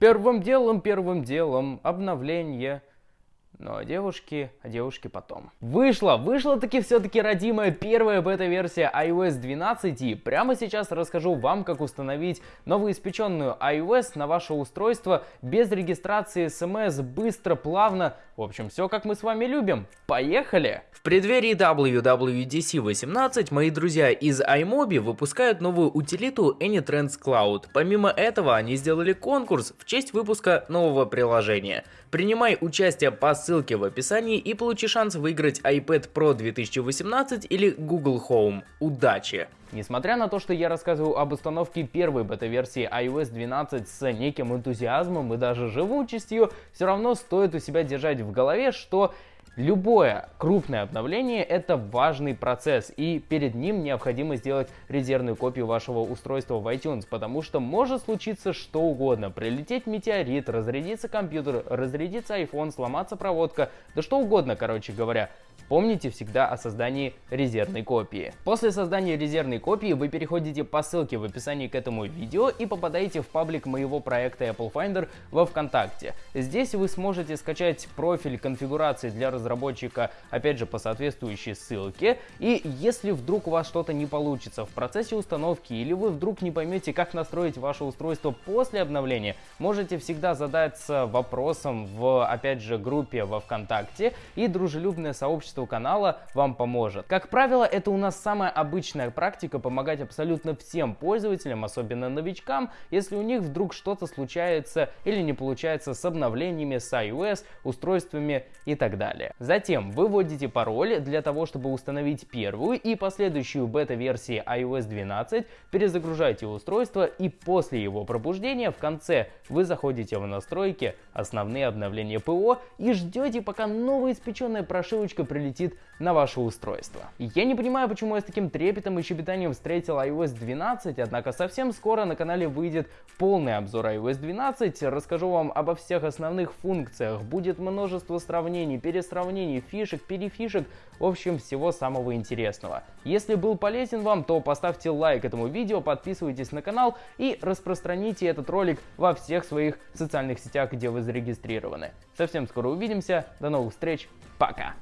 Первым делом, первым делом, обновление ну а девушки, а девушки потом. Вышла, вышла таки все-таки родимая первая бета-версия iOS 12 и прямо сейчас расскажу вам, как установить новоиспеченную iOS на ваше устройство без регистрации смс, быстро, плавно. В общем, все как мы с вами любим. Поехали! В преддверии WWDC 18 мои друзья из iMobi выпускают новую утилиту AnyTrends Cloud. Помимо этого, они сделали конкурс в честь выпуска нового приложения. Принимай участие по ссылке в описании и получи шанс выиграть iPad Pro 2018 или Google Home. Удачи! Несмотря на то, что я рассказываю об установке первой бета-версии iOS 12 с неким энтузиазмом и даже живучестью, все равно стоит у себя держать в голове, что Любое крупное обновление это важный процесс и перед ним необходимо сделать резервную копию вашего устройства в iTunes, потому что может случиться что угодно. Прилететь метеорит, разрядиться компьютер, разрядиться iPhone, сломаться проводка, да что угодно, короче говоря. Помните всегда о создании резервной копии. После создания резервной копии вы переходите по ссылке в описании к этому видео и попадаете в паблик моего проекта Apple Finder во ВКонтакте. Здесь вы сможете скачать профиль конфигурации для разработчика, опять же, по соответствующей ссылке. И если вдруг у вас что-то не получится в процессе установки или вы вдруг не поймете, как настроить ваше устройство после обновления, можете всегда задаться вопросом в, опять же, группе во ВКонтакте и дружелюбное сообщество сообществу канала вам поможет. Как правило, это у нас самая обычная практика помогать абсолютно всем пользователям, особенно новичкам, если у них вдруг что-то случается или не получается с обновлениями, с iOS, устройствами и так далее. Затем вы вводите пароль для того, чтобы установить первую и последующую бета-версии iOS 12, перезагружаете устройство и после его пробуждения в конце вы заходите в настройки, основные обновления ПО и ждете, пока новоиспеченная прошивочка прилетит прилетит на ваше устройство. Я не понимаю, почему я с таким трепетом и щебетанием встретил iOS 12, однако совсем скоро на канале выйдет полный обзор iOS 12, расскажу вам обо всех основных функциях, будет множество сравнений, пересравнений, фишек, перефишек, в общем, всего самого интересного. Если был полезен вам, то поставьте лайк этому видео, подписывайтесь на канал и распространите этот ролик во всех своих социальных сетях, где вы зарегистрированы. Совсем скоро увидимся, до новых встреч, пока!